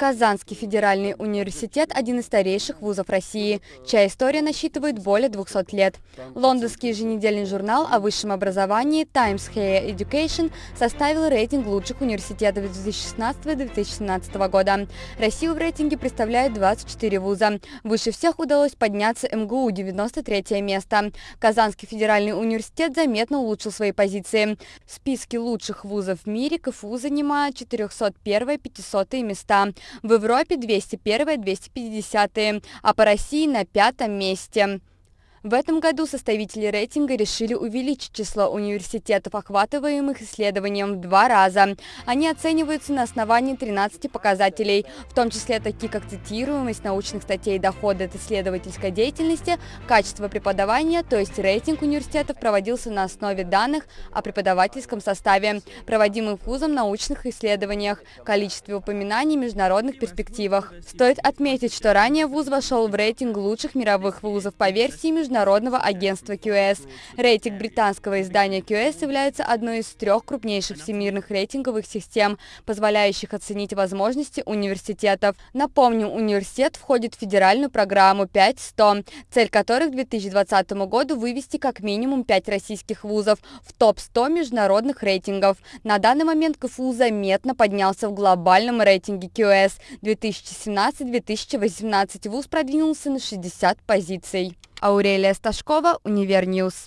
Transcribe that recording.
Казанский федеральный университет – один из старейших вузов России, чья история насчитывает более 200 лет. Лондонский еженедельный журнал о высшем образовании Times Higher Education составил рейтинг лучших университетов 2016-2017 года. Россию в рейтинге представляет 24 вуза. Выше всех удалось подняться МГУ – 93 место. Казанский федеральный университет заметно улучшил свои позиции. В списке лучших вузов в мире КФУ занимает 401-500 места в Европе 201-250, а по России на пятом месте. В этом году составители рейтинга решили увеличить число университетов, охватываемых исследованием в два раза. Они оцениваются на основании 13 показателей, в том числе такие как цитируемость научных статей, доходы от исследовательской деятельности, качество преподавания, то есть рейтинг университетов проводился на основе данных о преподавательском составе, проводимых вузом научных исследованиях, количестве упоминаний в международных перспективах. Стоит отметить, что ранее вуз вошел в рейтинг лучших мировых вузов по версии международных Международного агентства QS. Рейтинг британского издания QS является одной из трех крупнейших всемирных рейтинговых систем, позволяющих оценить возможности университетов. Напомню, университет входит в федеральную программу 5-100, цель которой к 2020 году вывести как минимум 5 российских вузов в топ-100 международных рейтингов. На данный момент КФУ заметно поднялся в глобальном рейтинге QS. 2017-2018 вуз продвинулся на 60 позиций. Аурелия Сташкова, Универньюз.